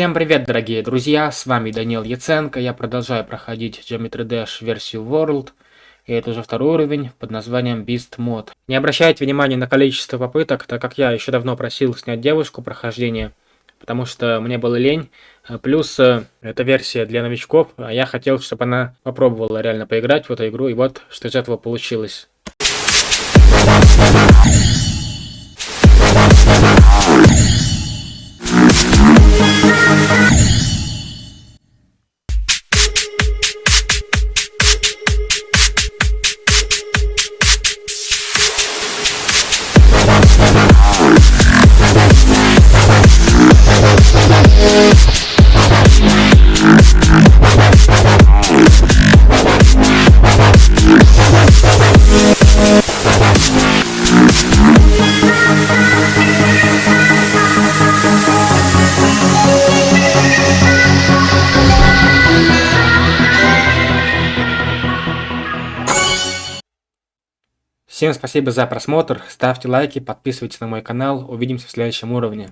Всем привет, дорогие друзья, с вами Данил Яценко, я продолжаю проходить Geometry Dash версию World, и это уже второй уровень под названием Beast Mod. Не обращайте внимания на количество попыток, так как я еще давно просил снять девушку прохождения, потому что мне было лень, плюс э, это версия для новичков, а я хотел, чтобы она попробовала реально поиграть в эту игру, и вот что из этого получилось. Всем спасибо за просмотр, ставьте лайки, подписывайтесь на мой канал, увидимся в следующем уровне.